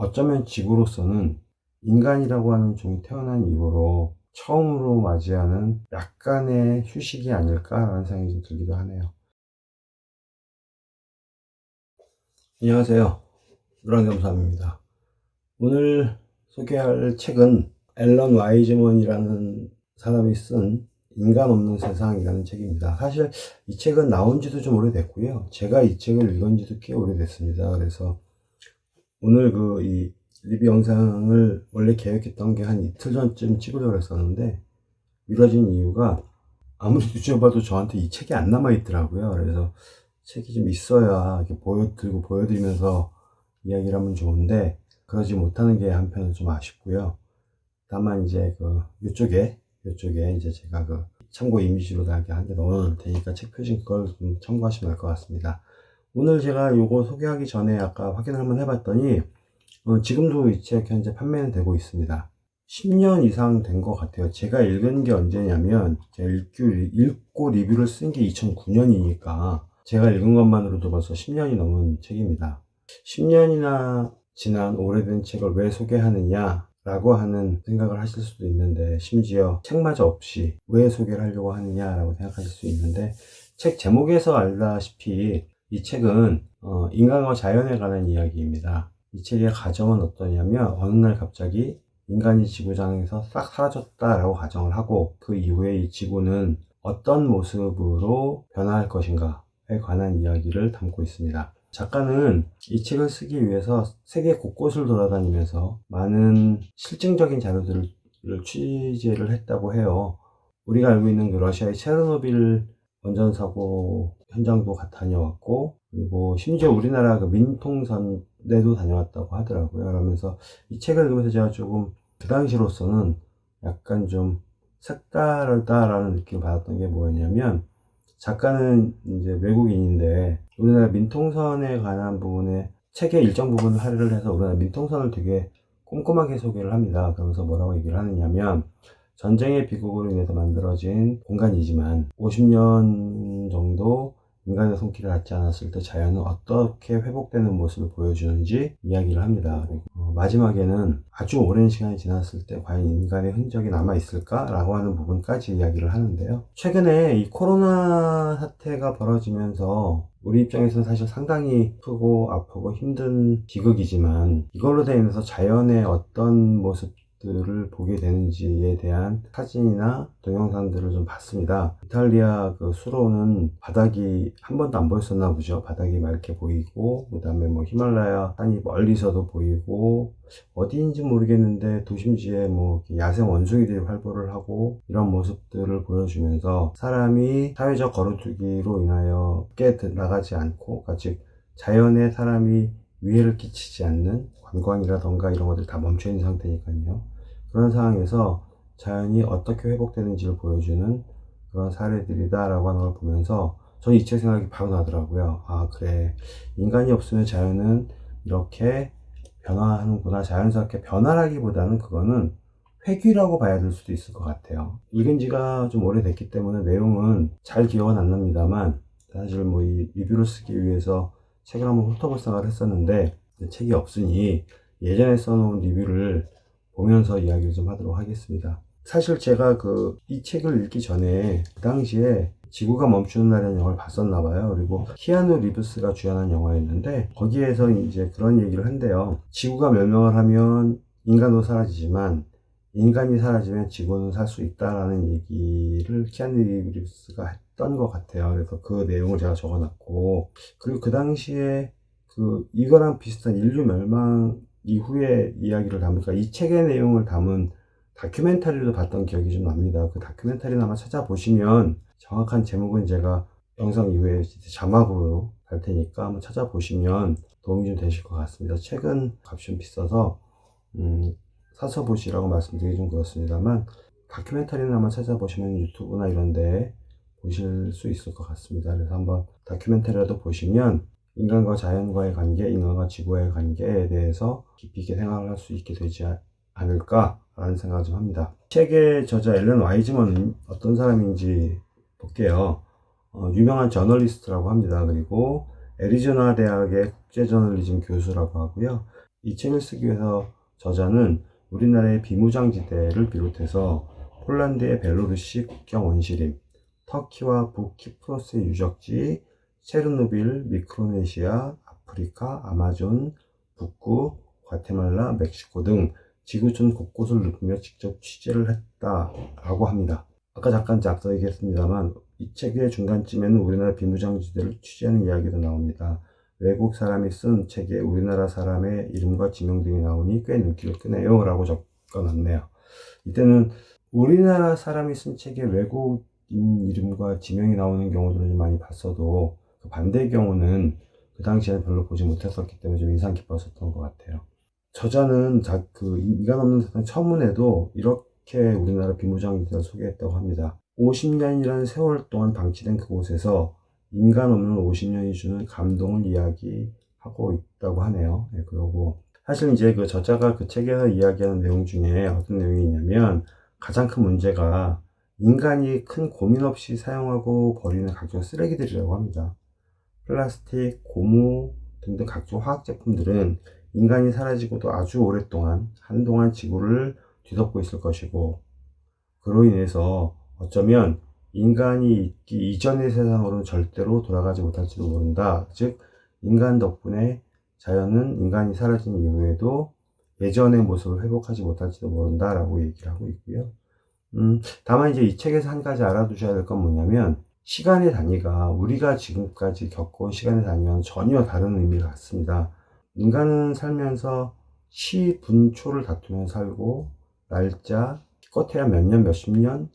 어쩌면 지구로서는 인간이라고 하는 종이 태어난 이후로 처음으로 맞이하는 약간의 휴식이 아닐까라는 생각이 좀 들기도 하네요. 안녕하세요. 노랑겸삼입니다. 오늘 소개할 책은 앨런 와이즈먼이라는 사람이 쓴 인간 없는 세상이라는 책입니다. 사실 이 책은 나온 지도 좀 오래됐고요. 제가 이 책을 읽은 지도 꽤 오래됐습니다. 그래서 오늘 그 이 리뷰 영상을 원래 계획했던 게 한 이틀 전쯤 찍으려고 했었는데 미뤄진 이유가 아무리 뒤져봐도 저한테 이 책이 안 남아 있더라고요. 그래서 책이 좀 있어야 이렇게 보여드리고 보여드리면서 이야기를 하면 좋은데 그러지 못하는 게 한편은 좀 아쉽고요. 다만 이제 그 이쪽에 이쪽에 이제 제가 그 참고 이미지로 다 이렇게 한 개 넣어 놓을 테니까 책 표지 그걸 좀 참고하시면 될 것 같습니다. 오늘 제가 요거 소개하기 전에 아까 확인을 한번 해봤더니 어, 지금도 이 책 현재 판매는 되고 있습니다. 10년 이상 된 것 같아요. 제가 읽은 게 언제냐면 제가 읽고, 리뷰를 쓴 게 2009년이니까 제가 읽은 것만으로도 벌써 10년이 넘은 책입니다. 10년이나 지난 오래된 책을 왜 소개하느냐 라고 하는 생각을 하실 수도 있는데 심지어 책마저 없이 왜 소개를 하려고 하느냐 라고 생각하실 수 있는데 책 제목에서 알다시피 이 책은 어, 인간과 자연에 관한 이야기입니다 이 책의 가정은 어떠냐면 어느 날 갑자기 인간이 지구상에서 싹 사라졌다라고 가정을 하고 그 이후에 이 지구는 어떤 모습으로 변화할 것인가에 관한 이야기를 담고 있습니다 작가는 이 책을 쓰기 위해서 세계 곳곳을 돌아다니면서 많은 실증적인 자료들을 취재를 했다고 해요. 우리가 알고 있는 그 러시아의 체르노빌 원전 사고 현장도 다녀왔고 그리고 심지어 우리나라 그 민통선에도 다녀왔다고 하더라고요. 그러면서 이 책을 읽으면서 제가 조금 그 당시로서는 약간 좀 색다르다라는 느낌을 받았던 게 뭐였냐면 작가는 이제 외국인인데 우리나라 민통선에 관한 부분에 책의 일정 부분을 할애를 해서 우리나라 민통선을 되게 꼼꼼하게 소개를 합니다. 그러면서 뭐라고 얘기를 하느냐면 전쟁의 비극으로 인해서 만들어진 공간이지만 50년 정도 인간의 손길을 닿지 않았을 때 자연은 어떻게 회복되는 모습을 보여주는지 이야기를 합니다. 어, 마지막에는 아주 오랜 시간이 지났을 때 과연 인간의 흔적이 남아 있을까? 라고 하는 부분까지 이야기를 하는데요. 최근에 이 코로나 사태가 벌어지면서 우리 입장에서는 사실 상당히 크고 아프고 힘든 비극이지만 이걸로 인해서 자연의 어떤 모습 들을 보게 되는지에 대한 사진이나 동영상들을 좀 봤습니다. 이탈리아 그 수로는 바닥이 한 번도 안 보였었나 보죠. 바닥이 맑게 보이고 그 다음에 뭐 히말라야 산이 멀리서도 보이고 어디인지 모르겠는데 도심지에 뭐 야생 원숭이들이 활보를 하고 이런 모습들을 보여주면서 사람이 사회적 거리두기로 인하여 깨 나가지 않고 아직 자연에 사람이 위해를 끼치지 않는 관광이라던가 이런 것들이 다 멈춰 있는 상태니까요. 그런 상황에서 자연이 어떻게 회복되는지를 보여주는 그런 사례들이다 라고 하는 걸 보면서 저는 이책 생각이 바로 나더라고요. 아 그래 인간이 없으면 자연은 이렇게 변화하는구나 자연스럽게 변화라기보다는 그거는 회귀라고 봐야 될 수도 있을 것 같아요. 읽은 지가 좀 오래됐기 때문에 내용은 잘 기억은 안 납니다만 사실 뭐 이 리뷰를 쓰기 위해서 책을 한번 훑어볼까 했었는데 책이 없으니 예전에 써놓은 리뷰를 보면서 이야기를 좀 하도록 하겠습니다. 사실 제가 그 이 책을 읽기 전에 그 당시에 지구가 멈추는 날이라는 영화를 봤었나 봐요. 그리고 키아누 리브스가 주연한 영화였는데 거기에서 이제 그런 얘기를 한대요. 지구가 멸망을 하면 인간도 사라지지만 인간이 사라지면 지구는 살 수 있다라는 얘기를 키아누 리브스가 했던 것 같아요. 그래서 그 내용을 제가 적어놨고 그리고 그 당시에 그 이거랑 비슷한 인류 멸망 이후의 이야기를 담으니까 이 책의 내용을 담은 다큐멘터리도 봤던 기억이 좀 납니다. 그 다큐멘터리를 아마 찾아보시면 정확한 제목은 제가 영상 이후에 자막으로 달 테니까 한번 찾아보시면 도움이 좀 되실 것 같습니다. 책은 값이 좀 비싸서 음, 사서 보시라고 말씀드리기 좀 그렇습니다만 다큐멘터리는 한번 찾아보시면 유튜브나 이런 데 보실 수 있을 것 같습니다. 그래서 한번 다큐멘터리라도 보시면 인간과 자연과의 관계, 인간과 지구와의 관계에 대해서 깊이 있게 생각을 할 수 있게 되지 않을까 라는 생각을 좀 합니다. 책의 저자 앨런 와이즈먼은 어떤 사람인지 볼게요. 어, 유명한 저널리스트라고 합니다. 그리고 애리조나 대학의 국제저널리즘 교수라고 하고요. 이 책을 쓰기 위해서 저자는 우리나라의 비무장지대를 비롯해서 폴란드의 벨로루시 국경 원시림, 터키와 북키프로스의 유적지, 체르노빌, 미크로네시아, 아프리카, 아마존, 북구, 과테말라, 멕시코 등 지구촌 곳곳을 누비며 직접 취재를 했다라고 합니다. 아까 잠깐 앞서 얘기했습니다만 이 책의 중간쯤에는 우리나라 비무장지대를 취재하는 이야기도 나옵니다. 외국 사람이 쓴 책에 우리나라 사람의 이름과 지명 등이 나오니 꽤 눈길을 끄네요 라고 적어놨네요. 이때는 우리나라 사람이 쓴 책에 외국인 이름과 지명이 나오는 경우들을 좀 많이 봤어도 그 반대의 경우는 그 당시에는 별로 보지 못했었기 때문에 좀 인상 깊었었던 것 같아요. 저자는 자, 그 이간 없는 세상 처음에도 이렇게 우리나라 비무장지대를 소개했다고 합니다. 50년이라는 세월 동안 방치된 그곳에서 인간 없는 50년이 주는 감동을 이야기하고 있다고 하네요. 네, 그러고 사실 이제 그 저자가 그 책에서 이야기하는 내용 중에 어떤 내용이 있냐면 가장 큰 문제가 인간이 큰 고민 없이 사용하고 버리는 각종 쓰레기들이라고 합니다. 플라스틱, 고무 등등 각종 화학 제품들은 인간이 사라지고도 아주 오랫동안 한동안 지구를 뒤덮고 있을 것이고 그로 인해서 어쩌면 인간이 있기 이전의 세상으로는 절대로 돌아가지 못할지도 모른다. 즉 인간 덕분에 자연은 인간이 사라진 이후에도 예전의 모습을 회복하지 못할지도 모른다 라고 얘기를 하고 있고요. 음, 다만 이제 이 책에서 한 가지 알아두셔야 될 건 뭐냐면 시간의 단위가 우리가 지금까지 겪어온 시간의 단위와는 전혀 다른 의미를 갖습니다. 인간은 살면서 시, 분, 초를 다투며 살고 날짜, 기껏해야 몇 년, 몇십 년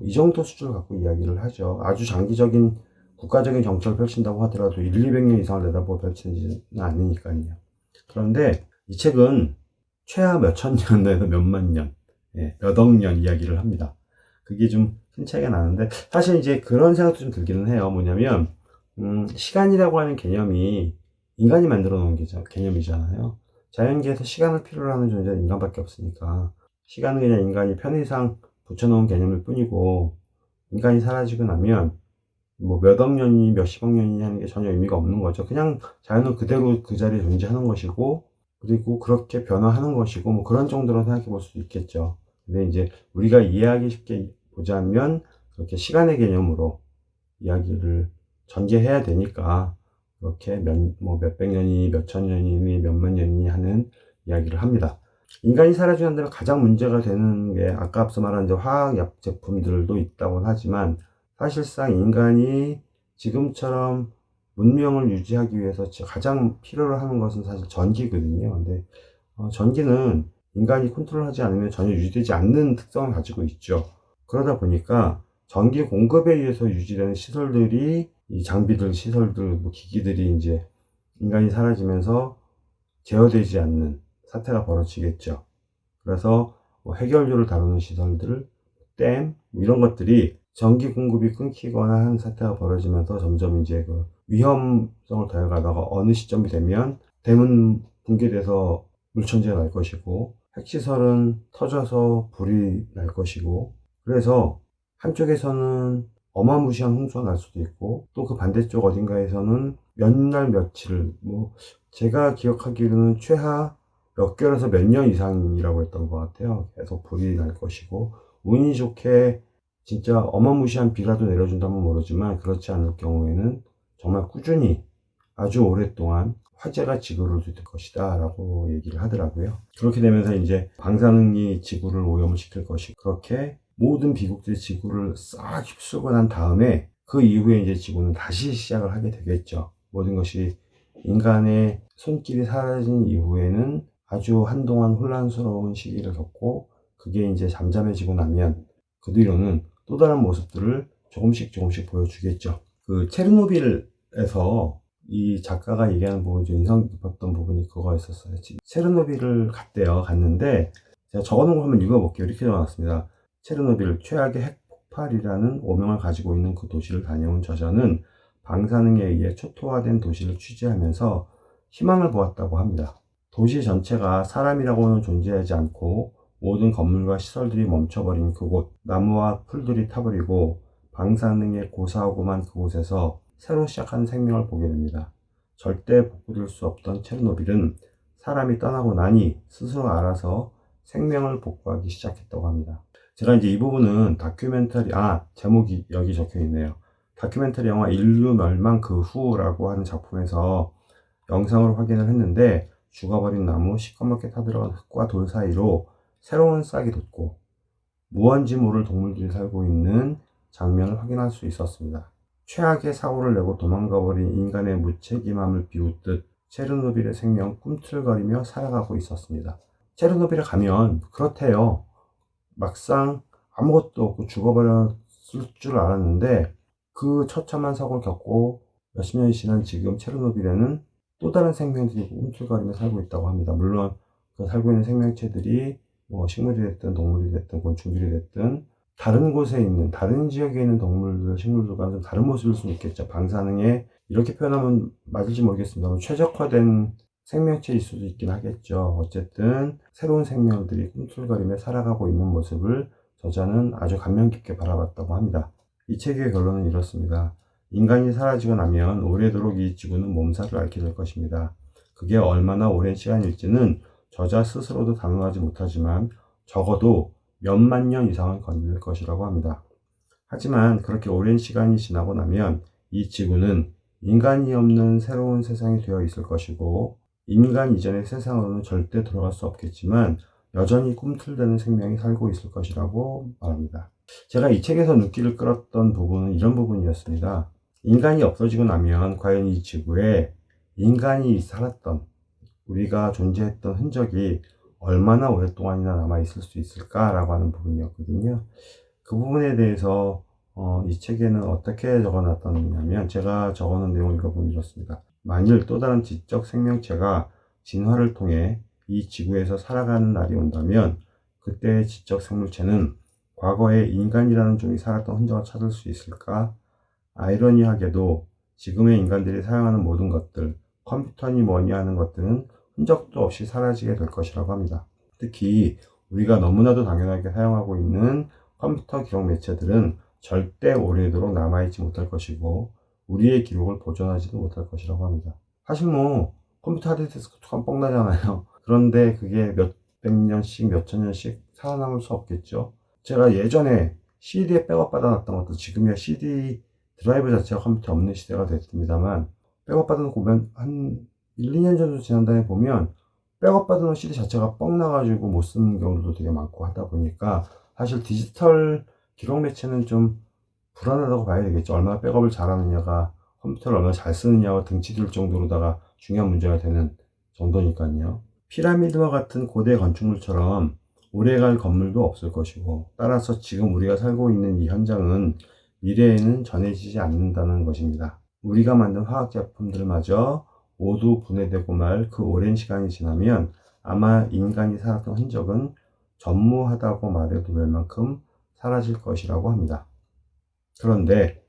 이 정도 수준을 갖고 이야기를 하죠. 아주 장기적인 국가적인 정책을 펼친다고 하더라도 1, 200년 이상을 내다보고 펼치지는 않으니까요. 그런데 이 책은 최하 몇천 년에서 몇만 년, 예, 몇억 년 이야기를 합니다. 그게 좀 큰 차이가 나는데 사실 이제 그런 생각도 좀 들기는 해요. 뭐냐면 음, 시간이라고 하는 개념이 인간이 만들어 놓은 개념이잖아요. 자연계에서 시간을 필요로 하는 존재는 인간밖에 없으니까 시간은 그냥 인간이 편의상 붙여놓은 개념일 뿐이고 인간이 사라지고 나면 뭐 몇억 년이 몇십억 년이 하는 게 전혀 의미가 없는 거죠. 그냥 자연은 그대로 그 자리에 존재하는 것이고 그리고 그렇게 변화하는 것이고 뭐 그런 정도로 생각해 볼 수도 있겠죠. 근데 이제 우리가 이해하기 쉽게 보자면 그렇게 시간의 개념으로 이야기를 전개해야 되니까 그렇게 몇, 뭐 몇백 년이 몇천 년이니 몇만 년이니 하는 이야기를 합니다. 인간이 사라지는 데는 가장 문제가 되는 게 아까 앞서 말한 이제 화학약 제품들도 있다고 하지만 사실상 인간이 지금처럼 문명을 유지하기 위해서 가장 필요로 하는 것은 사실 전기거든요. 근데 어, 전기는 인간이 컨트롤하지 않으면 전혀 유지되지 않는 특성을 가지고 있죠. 그러다 보니까 전기 공급에 의해서 유지되는 시설들이 이 장비들, 시설들, 뭐 기기들이 이제 인간이 사라지면서 제어되지 않는 사태가 벌어지겠죠. 그래서 뭐 해결료를 다루는 시설들, 댐, 뭐 이런 것들이 전기 공급이 끊기거나 한 사태가 벌어지면서 점점 이제 그 위험성을 더해가다가 어느 시점이 되면 댐은 붕괴돼서 물천지가 날 것이고 핵시설은 터져서 불이 날 것이고 그래서 한쪽에서는 어마무시한 홍수가 날 수도 있고 또 그 반대쪽 어딘가에서는 몇 날 며칠 뭐 제가 기억하기로는 최하 몇 개월에서 몇 년 이상이라고 했던 것 같아요 계속 불이 날 것이고 운이 좋게 진짜 어마무시한 비라도 내려준다면 모르지만 그렇지 않을 경우에는 정말 꾸준히 아주 오랫동안 화재가 지구를 뒤덮을 것이다 라고 얘기를 하더라고요 그렇게 되면서 이제 방사능이 지구를 오염시킬 것이 그렇게 모든 비국들이 지구를 싹 휩쓸고 난 다음에 그 이후에 이제 지구는 다시 시작을 하게 되겠죠. 모든 것이 인간의 손길이 사라진 이후에는 아주 한동안 혼란스러운 시기를 겪고 그게 이제 잠잠해지고 나면 그 뒤로는 또 다른 모습들을 조금씩 조금씩 보여주겠죠. 그 체르노빌에서 이 작가가 얘기하는 부분이 좀 인상 깊었던 부분이 그거였었어요. 체르노빌을 갔대요. 갔는데 제가 적어놓은 거 한번 읽어볼게요. 이렇게 적어놨습니다. 체르노빌 최악의 핵폭발이라는 오명을 가지고 있는 그 도시를 다녀온 저자는 방사능에 의해 초토화된 도시를 취재하면서 희망을 보았다고 합니다. 도시 전체가 사람이라고는 존재하지 않고 모든 건물과 시설들이 멈춰버린 그곳, 나무와 풀들이 타버리고 방사능에 고사하고만 그곳에서 새로 시작한 생명을 보게 됩니다. 절대 복구될 수 없던 체르노빌은 사람이 떠나고 나니 스스로 알아서 생명을 복구하기 시작했다고 합니다. 제가 이제 이 부분은 다큐멘터리, 아, 제목이 여기 적혀 있네요. 다큐멘터리 영화 인류 멸망 그 후라고 하는 작품에서 영상으로 확인을 했는데 죽어버린 나무, 시커멓게 타들어간 흙과 돌 사이로 새로운 싹이 돋고 무언지 모를 동물들이 살고 있는 장면을 확인할 수 있었습니다. 최악의 사고를 내고 도망가버린 인간의 무책임함을 비웃듯 체르노빌의 생명 꿈틀거리며 살아가고 있었습니다. 체르노빌에 가면 그렇대요. 막상 아무것도 없고 죽어버렸을 줄 알았는데 그 처참한 사고를 겪고 몇십 년이 지난 지금 체르노빌에는 또 다른 생명들이 꿈틀거리며 살고 있다고 합니다. 물론 그 살고 있는 생명체들이 뭐 식물이 됐든 동물이 됐든 곤충들이 됐든 다른 곳에 있는 다른 지역에 있는 동물들, 식물들과 좀 다른 모습일 수는 있겠죠. 방사능에 이렇게 표현하면 맞을지 모르겠습니다만 최적화된 생명체일 수도 있긴 하겠죠. 어쨌든 새로운 생명들이 꿈틀거리며 살아가고 있는 모습을 저자는 아주 감명 깊게 바라봤다고 합니다. 이 책의 결론은 이렇습니다. 인간이 사라지고 나면 오래도록 이 지구는 몸살을 앓게 될 것입니다. 그게 얼마나 오랜 시간일지는 저자 스스로도 단언하지 못하지만 적어도 몇만 년 이상은 걸릴 것이라고 합니다. 하지만 그렇게 오랜 시간이 지나고 나면 이 지구는 인간이 없는 새로운 세상이 되어 있을 것이고 인간 이전의 세상으로는 절대 돌아갈 수 없겠지만 여전히 꿈틀대는 생명이 살고 있을 것이라고 말합니다. 제가 이 책에서 눈길을 끌었던 부분은 이런 부분이었습니다. 인간이 없어지고 나면 과연 이 지구에 인간이 살았던 우리가 존재했던 흔적이 얼마나 오랫동안이나 남아있을 수 있을까라고 하는 부분이었거든요. 그 부분에 대해서 어, 이 책에는 어떻게 적어놨다냐면 제가 적어놓은 내용을 읽어보면 이렇습니다. 만일 또 다른 지적 생명체가 진화를 통해 이 지구에서 살아가는 날이 온다면 그때의 지적 생물체는 과거에 인간이라는 종이 살았던 흔적을 찾을 수 있을까? 아이러니하게도 지금의 인간들이 사용하는 모든 것들, 컴퓨터니 뭐니 하는 것들은 흔적도 없이 사라지게 될 것이라고 합니다. 특히 우리가 너무나도 당연하게 사용하고 있는 컴퓨터 기록 매체들은 절대 오래도록 남아있지 못할 것이고 우리의 기록을 보존하지도 못할 것이라고 합니다. 사실 뭐 컴퓨터 하드디스크 뚜껑 뻥 나잖아요. 그런데 그게 몇백 년씩 몇천 년씩 살아남을 수 없겠죠. 제가 예전에 CD에 백업 받아놨던 것도 지금이야 CD 드라이브 자체가 컴퓨터 없는 시대가 됐습니다만 백업 받아놓고 보면 한 1, 2년 정도 지난 다음에 보면 백업 받은 CD 자체가 뻥 나가지고 못 쓰는 경우도 되게 많고 하다 보니까 사실 디지털 기록 매체는 좀 불안하다고 봐야 되겠죠. 얼마나 백업을 잘하느냐가 컴퓨터를 얼마나 잘 쓰느냐와 등치될 정도로다가 중요한 문제가 되는 정도니까요. 피라미드와 같은 고대 건축물처럼 오래갈 건물도 없을 것이고 따라서 지금 우리가 살고 있는 이 현장은 미래에는 전해지지 않는다는 것입니다. 우리가 만든 화학 제품들마저 모두 분해되고 말 그 오랜 시간이 지나면 아마 인간이 살았던 흔적은 전무하다고 말해도 될 만큼 사라질 것이라고 합니다. 그런데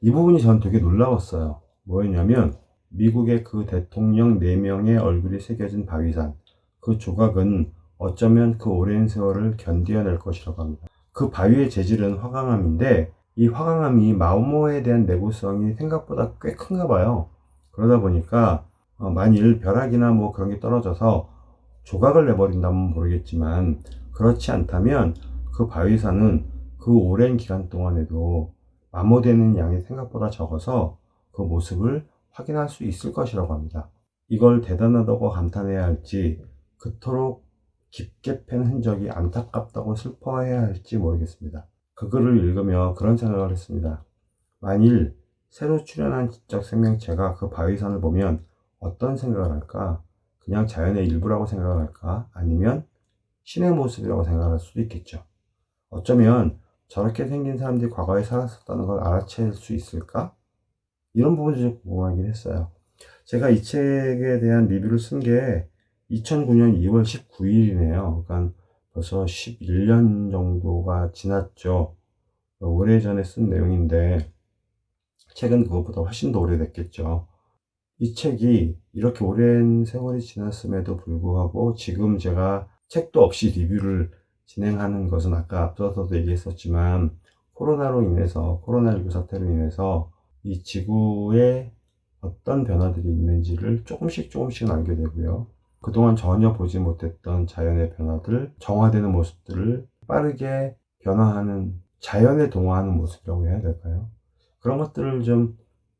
이 부분이 전 되게 놀라웠어요. 뭐였냐면 미국의 그 대통령 4명의 얼굴이 새겨진 바위산 그 조각은 어쩌면 그 오랜 세월을 견디어낼 것이라고 합니다. 그 바위의 재질은 화강암인데 이 화강암이 마오모에 대한 내구성이 생각보다 꽤 큰가 봐요. 그러다 보니까 어, 만일 벼락이나 뭐 그런 게 떨어져서 조각을 내버린다면 모르겠지만 그렇지 않다면 그 바위산은 그 오랜 기간 동안에도 마모되는 양이 생각보다 적어서 그 모습을 확인할 수 있을 것이라고 합니다. 이걸 대단하다고 감탄해야 할지 그토록 깊게 팬 흔적이 안타깝다고 슬퍼해야 할지 모르겠습니다. 그 글을 읽으며 그런 생각을 했습니다. 만일 새로 출현한 지적 생명체가 그 바위산을 보면 어떤 생각을 할까? 그냥 자연의 일부라고 생각을 할까? 아니면 신의 모습이라고 생각할 수도 있겠죠. 어쩌면 저렇게 생긴 사람들이 과거에 살았었다는 걸 알아챌 수 있을까? 이런 부분이 좀 궁금하긴 했어요. 제가 이 책에 대한 리뷰를 쓴 게 2009년 2월 19일이네요. 그러니까 벌써 11년 정도가 지났죠. 오래전에 쓴 내용인데 책은 그것보다 훨씬 더 오래됐겠죠. 이 책이 이렇게 오랜 세월이 지났음에도 불구하고 지금 제가 책도 없이 리뷰를 진행하는 것은 아까 앞서서도 얘기했었지만 코로나로 인해서 코로나19 사태로 인해서 이 지구에 어떤 변화들이 있는지를 조금씩 조금씩 알게 되고요. 그동안 전혀 보지 못했던 자연의 변화들, 정화되는 모습들을 빠르게 변화하는 자연에 동화하는 모습이라고 해야 될까요? 그런 것들을 좀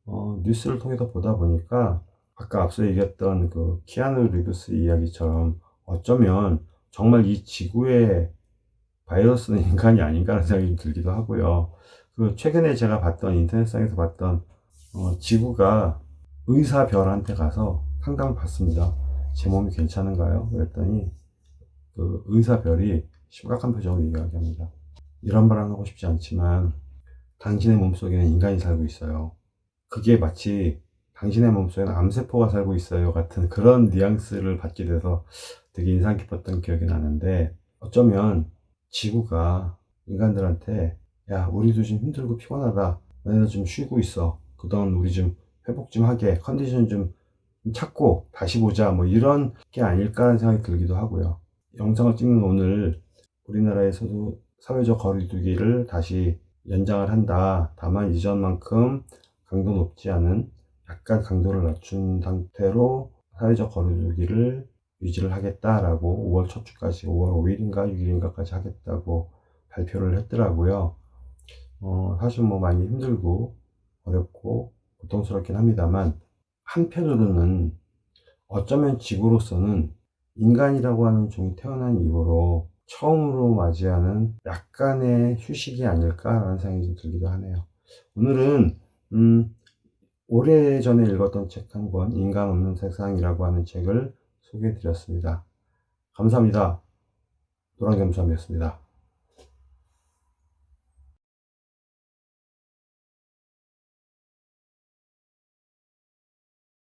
어, 뉴스를 통해서 보다 보니까 아까 앞서 얘기했던 그 키아누 리브스 이야기처럼 어쩌면 정말 이 지구의 바이러스는 인간이 아닌가 하는 생각이 좀 들기도 하고요. 그 최근에 제가 봤던 인터넷상에서 봤던 어, 지구가 의사별한테 가서 상담을 받습니다. 제 몸이 괜찮은가요? 그랬더니 그 의사별이 심각한 표정으로 이야기합니다. 이런 말은 하고 싶지 않지만 당신의 몸속에는 인간이 살고 있어요. 그게 마치 당신의 몸속에는 암세포가 살고 있어요 같은 그런 뉘앙스를 받게 돼서 되게 인상 깊었던 기억이 나는데 어쩌면 지구가 인간들한테 야 우리도 좀 힘들고 피곤하다 너네들 좀 쉬고 있어 그동안 우리 좀 회복 좀 하게 컨디션 좀 찾고 다시 보자 뭐 이런 게 아닐까라는 생각이 들기도 하고요 영상을 찍는 오늘 우리나라에서도 사회적 거리두기를 다시 연장을 한다 다만 이전만큼 강도 높지 않은 약간 강도를 낮춘 상태로 사회적 거리두기를 유지를 하겠다라고 5월 첫 주까지 5월 5일인가 6일인가까지 하겠다고 발표를 했더라고요. 어, 사실 뭐 많이 힘들고 어렵고 고통스럽긴 합니다만 한편으로는 어쩌면 지구로서는 인간이라고 하는 종이 태어난 이후로 처음으로 맞이하는 약간의 휴식이 아닐까라는 생각이 좀 들기도 하네요. 오늘은 음, 오래전에 읽었던 책 한 권, 인간 없는 세상이라고 하는 책을 소개해 드렸습니다. 감사합니다. 노랑겸수함이었습니다.